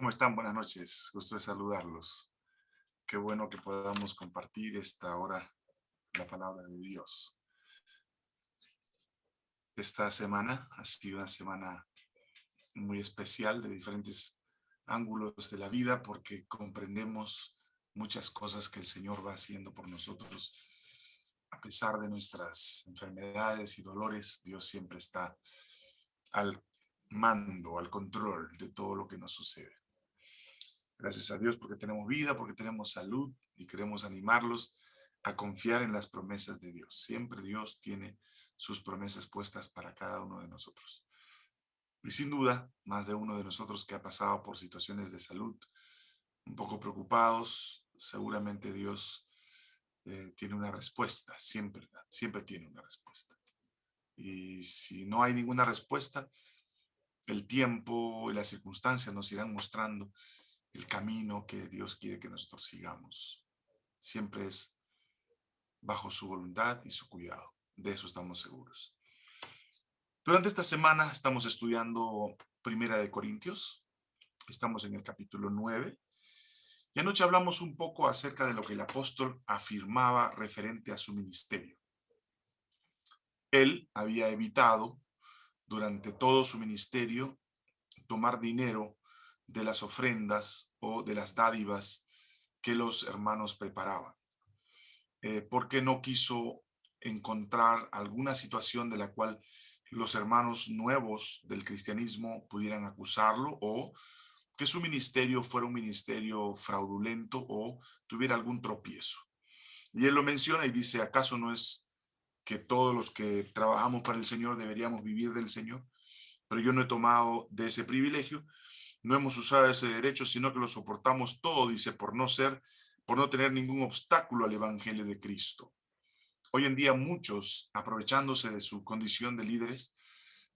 ¿Cómo están? Buenas noches. Gusto de saludarlos. Qué bueno que podamos compartir esta hora la palabra de Dios. Esta semana ha sido una semana muy especial de diferentes ángulos de la vida porque comprendemos muchas cosas que el Señor va haciendo por nosotros. A pesar de nuestras enfermedades y dolores, Dios siempre está al mando, al control de todo lo que nos sucede. Gracias a Dios porque tenemos vida, porque tenemos salud y queremos animarlos a confiar en las promesas de Dios. Siempre Dios tiene sus promesas puestas para cada uno de nosotros. Y sin duda, más de uno de nosotros que ha pasado por situaciones de salud, un poco preocupados, seguramente Dios eh, tiene una respuesta, siempre, siempre tiene una respuesta. Y si no hay ninguna respuesta, el tiempo y las circunstancias nos irán mostrando el camino que Dios quiere que nosotros sigamos. Siempre es bajo su voluntad y su cuidado. De eso estamos seguros. Durante esta semana estamos estudiando Primera de Corintios. Estamos en el capítulo 9. Y anoche hablamos un poco acerca de lo que el apóstol afirmaba referente a su ministerio. Él había evitado durante todo su ministerio tomar dinero de las ofrendas o de las dádivas que los hermanos preparaban. Eh, porque no quiso encontrar alguna situación de la cual los hermanos nuevos del cristianismo pudieran acusarlo o que su ministerio fuera un ministerio fraudulento o tuviera algún tropiezo. Y él lo menciona y dice, ¿acaso no es que todos los que trabajamos para el Señor deberíamos vivir del Señor? Pero yo no he tomado de ese privilegio no hemos usado ese derecho, sino que lo soportamos todo, dice, por no ser, por no tener ningún obstáculo al evangelio de Cristo. Hoy en día muchos, aprovechándose de su condición de líderes,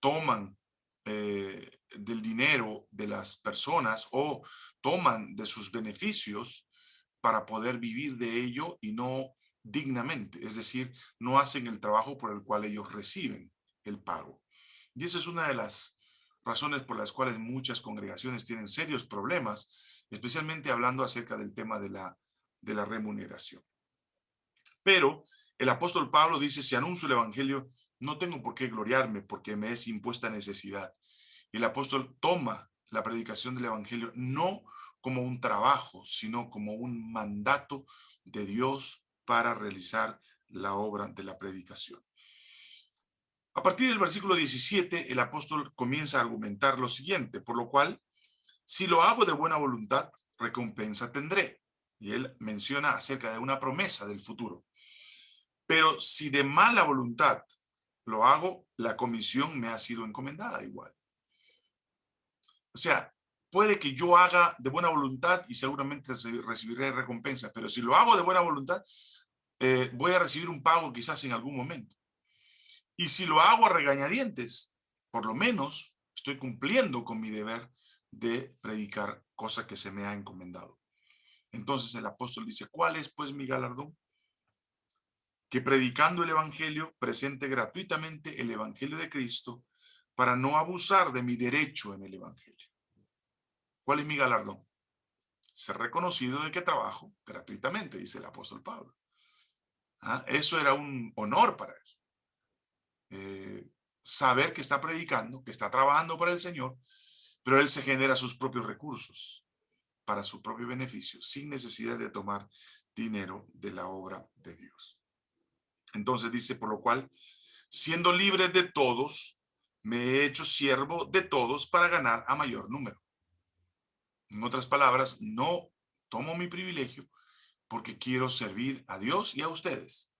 toman eh, del dinero de las personas o toman de sus beneficios para poder vivir de ello y no dignamente, es decir, no hacen el trabajo por el cual ellos reciben el pago. Y esa es una de las razones por las cuales muchas congregaciones tienen serios problemas, especialmente hablando acerca del tema de la, de la remuneración. Pero el apóstol Pablo dice, si anuncio el evangelio, no tengo por qué gloriarme porque me es impuesta necesidad. Y el apóstol toma la predicación del evangelio no como un trabajo, sino como un mandato de Dios para realizar la obra de la predicación. A partir del versículo 17, el apóstol comienza a argumentar lo siguiente, por lo cual, si lo hago de buena voluntad, recompensa tendré. Y él menciona acerca de una promesa del futuro. Pero si de mala voluntad lo hago, la comisión me ha sido encomendada igual. O sea, puede que yo haga de buena voluntad y seguramente recibiré recompensa, pero si lo hago de buena voluntad, eh, voy a recibir un pago quizás en algún momento. Y si lo hago a regañadientes, por lo menos estoy cumpliendo con mi deber de predicar cosa que se me ha encomendado. Entonces el apóstol dice, ¿cuál es pues mi galardón? Que predicando el evangelio presente gratuitamente el evangelio de Cristo para no abusar de mi derecho en el evangelio. ¿Cuál es mi galardón? Ser reconocido de que trabajo gratuitamente, dice el apóstol Pablo. ¿Ah? Eso era un honor para él. Eh, saber que está predicando, que está trabajando para el Señor, pero él se genera sus propios recursos para su propio beneficio, sin necesidad de tomar dinero de la obra de Dios. Entonces dice, por lo cual, siendo libre de todos, me he hecho siervo de todos para ganar a mayor número. En otras palabras, no tomo mi privilegio porque quiero servir a Dios y a ustedes.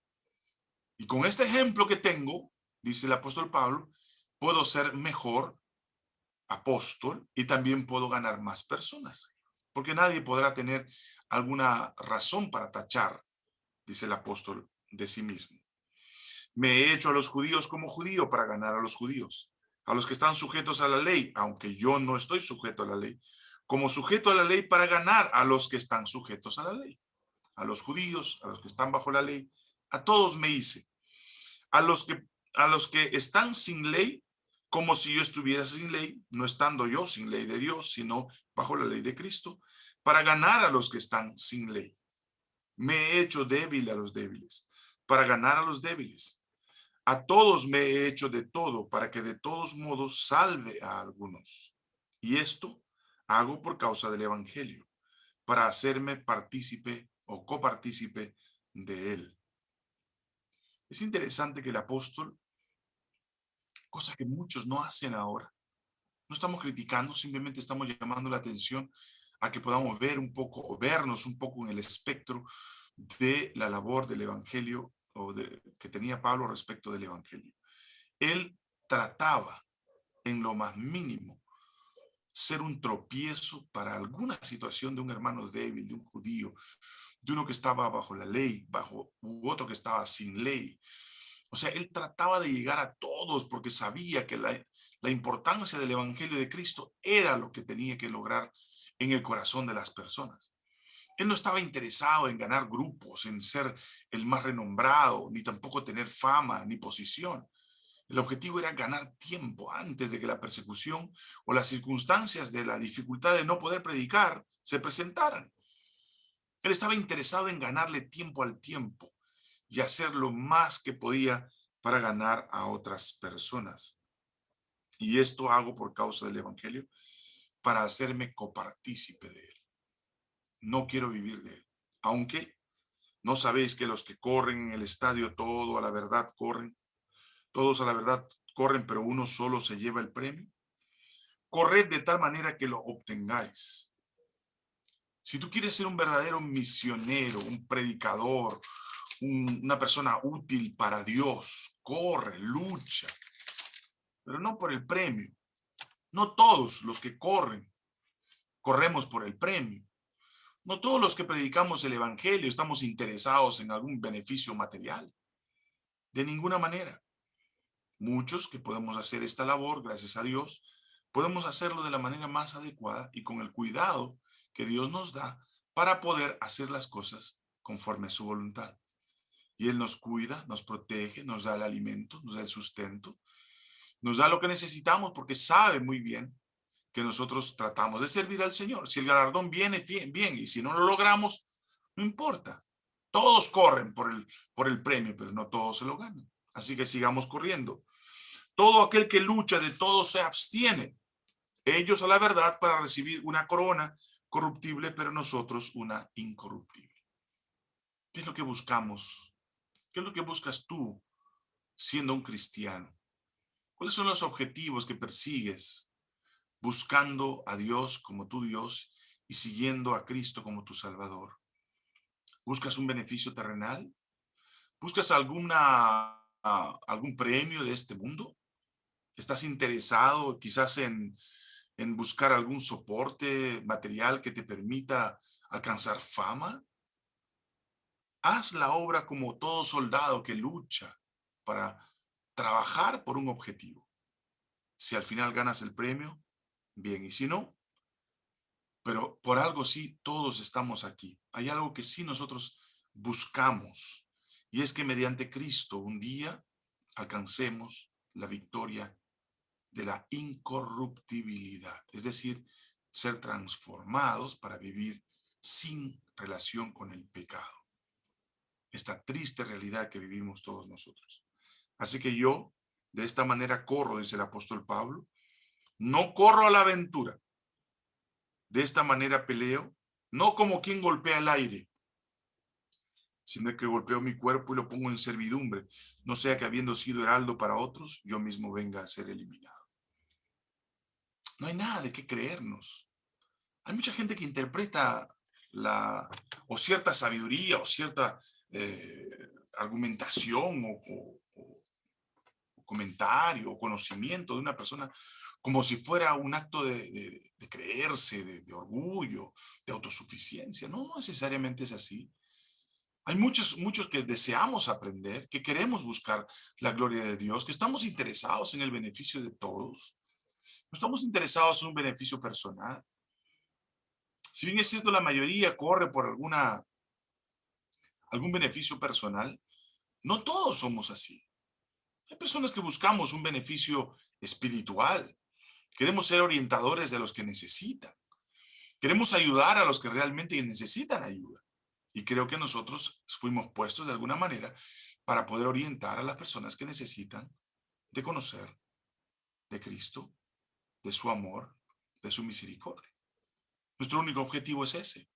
Y con este ejemplo que tengo, dice el apóstol Pablo, puedo ser mejor apóstol y también puedo ganar más personas. Porque nadie podrá tener alguna razón para tachar, dice el apóstol, de sí mismo. Me he hecho a los judíos como judío para ganar a los judíos, a los que están sujetos a la ley, aunque yo no estoy sujeto a la ley, como sujeto a la ley para ganar a los que están sujetos a la ley, a los judíos, a los que están bajo la ley, a todos me hice. A los que a los que están sin ley como si yo estuviera sin ley, no estando yo sin ley de Dios, sino bajo la ley de Cristo, para ganar a los que están sin ley. Me he hecho débil a los débiles, para ganar a los débiles. A todos me he hecho de todo, para que de todos modos salve a algunos. Y esto hago por causa del Evangelio, para hacerme partícipe o copartícipe de él. Es interesante que el apóstol, cosa que muchos no hacen ahora, no estamos criticando, simplemente estamos llamando la atención a que podamos ver un poco o vernos un poco en el espectro de la labor del evangelio o de, que tenía Pablo respecto del evangelio. Él trataba en lo más mínimo ser un tropiezo para alguna situación de un hermano débil, de un judío, de uno que estaba bajo la ley, bajo u otro que estaba sin ley. O sea, él trataba de llegar a todos porque sabía que la, la importancia del evangelio de Cristo era lo que tenía que lograr en el corazón de las personas. Él no estaba interesado en ganar grupos, en ser el más renombrado, ni tampoco tener fama ni posición. El objetivo era ganar tiempo antes de que la persecución o las circunstancias de la dificultad de no poder predicar se presentaran. Él estaba interesado en ganarle tiempo al tiempo y hacer lo más que podía para ganar a otras personas. Y esto hago por causa del Evangelio, para hacerme copartícipe de él. No quiero vivir de él. Aunque no sabéis que los que corren en el estadio todo a la verdad corren, todos a la verdad corren, pero uno solo se lleva el premio. Corred de tal manera que lo obtengáis. Si tú quieres ser un verdadero misionero, un predicador, una persona útil para Dios, corre, lucha, pero no por el premio. No todos los que corren, corremos por el premio. No todos los que predicamos el evangelio estamos interesados en algún beneficio material. De ninguna manera. Muchos que podemos hacer esta labor, gracias a Dios, podemos hacerlo de la manera más adecuada y con el cuidado que Dios nos da para poder hacer las cosas conforme a su voluntad. Y Él nos cuida, nos protege, nos da el alimento, nos da el sustento, nos da lo que necesitamos porque sabe muy bien que nosotros tratamos de servir al Señor. Si el galardón viene, bien, y si no lo logramos, no importa. Todos corren por el, por el premio, pero no todos se lo ganan. Así que sigamos corriendo. Todo aquel que lucha de todo se abstiene. Ellos a la verdad para recibir una corona corruptible, pero nosotros una incorruptible. ¿Qué es lo que buscamos? ¿Qué es lo que buscas tú siendo un cristiano? ¿Cuáles son los objetivos que persigues buscando a Dios como tu Dios y siguiendo a Cristo como tu Salvador? ¿Buscas un beneficio terrenal? ¿Buscas alguna algún premio de este mundo? ¿Estás interesado quizás en, en buscar algún soporte material que te permita alcanzar fama? Haz la obra como todo soldado que lucha para trabajar por un objetivo. Si al final ganas el premio, bien, y si no, pero por algo sí, todos estamos aquí. Hay algo que sí nosotros buscamos y es que mediante Cristo un día alcancemos la victoria de la incorruptibilidad, es decir, ser transformados para vivir sin relación con el pecado. Esta triste realidad que vivimos todos nosotros. Así que yo, de esta manera corro, dice el apóstol Pablo, no corro a la aventura. De esta manera peleo, no como quien golpea el aire, sino que golpeo mi cuerpo y lo pongo en servidumbre, no sea que habiendo sido heraldo para otros, yo mismo venga a ser eliminado. No hay nada de qué creernos. Hay mucha gente que interpreta la, o cierta sabiduría o cierta eh, argumentación o, comentario o conocimiento de una persona como si fuera un acto de, creerse, de, orgullo, de autosuficiencia. No necesariamente es así. Hay muchos, muchos que deseamos aprender, que queremos buscar la gloria de Dios, que estamos interesados en el beneficio de todos. No estamos interesados en un beneficio personal. Si bien es cierto, la mayoría corre por alguna, algún beneficio personal, no todos somos así. Hay personas que buscamos un beneficio espiritual. Queremos ser orientadores de los que necesitan. Queremos ayudar a los que realmente necesitan ayuda. Y creo que nosotros fuimos puestos de alguna manera para poder orientar a las personas que necesitan de conocer de Cristo, de su amor, de su misericordia. Nuestro único objetivo es ese.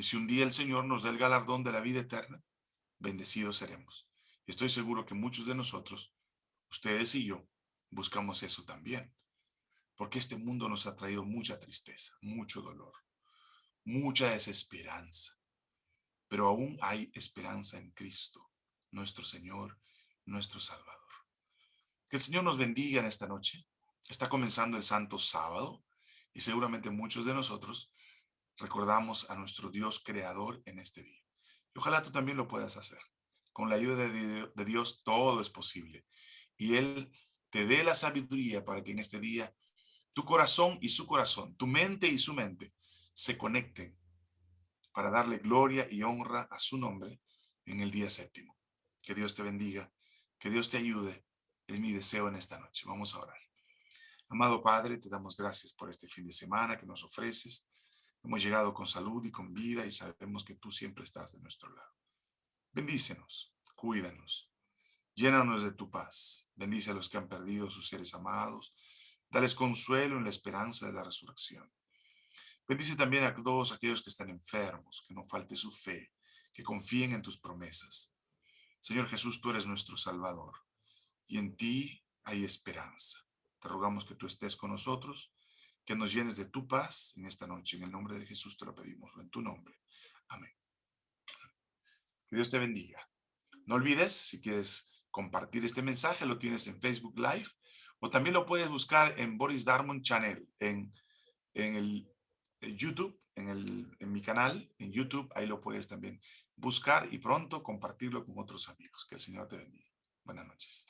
Y si un día el Señor nos da el galardón de la vida eterna, bendecidos seremos. Estoy seguro que muchos de nosotros, ustedes y yo, buscamos eso también. Porque este mundo nos ha traído mucha tristeza, mucho dolor, mucha desesperanza. Pero aún hay esperanza en Cristo, nuestro Señor, nuestro Salvador. Que el Señor nos bendiga en esta noche. Está comenzando el Santo Sábado y seguramente muchos de nosotros recordamos a nuestro Dios creador en este día. Y ojalá tú también lo puedas hacer. Con la ayuda de Dios todo es posible. Y Él te dé la sabiduría para que en este día tu corazón y su corazón, tu mente y su mente se conecten para darle gloria y honra a su nombre en el día séptimo. Que Dios te bendiga, que Dios te ayude. Es mi deseo en esta noche. Vamos a orar. Amado Padre, te damos gracias por este fin de semana que nos ofreces. Hemos llegado con salud y con vida y sabemos que tú siempre estás de nuestro lado. Bendícenos, cuídanos, llénanos de tu paz. Bendice a los que han perdido sus seres amados. Dales consuelo en la esperanza de la resurrección. Bendice también a todos aquellos que están enfermos, que no falte su fe, que confíen en tus promesas. Señor Jesús, tú eres nuestro Salvador y en ti hay esperanza. Te rogamos que tú estés con nosotros que nos llenes de tu paz en esta noche. En el nombre de Jesús te lo pedimos, en tu nombre. Amén. Que Dios te bendiga. No olvides, si quieres compartir este mensaje, lo tienes en Facebook Live o también lo puedes buscar en Boris Darmon Channel, en, en el YouTube, en, el, en mi canal, en YouTube, ahí lo puedes también buscar y pronto compartirlo con otros amigos. Que el Señor te bendiga. Buenas noches.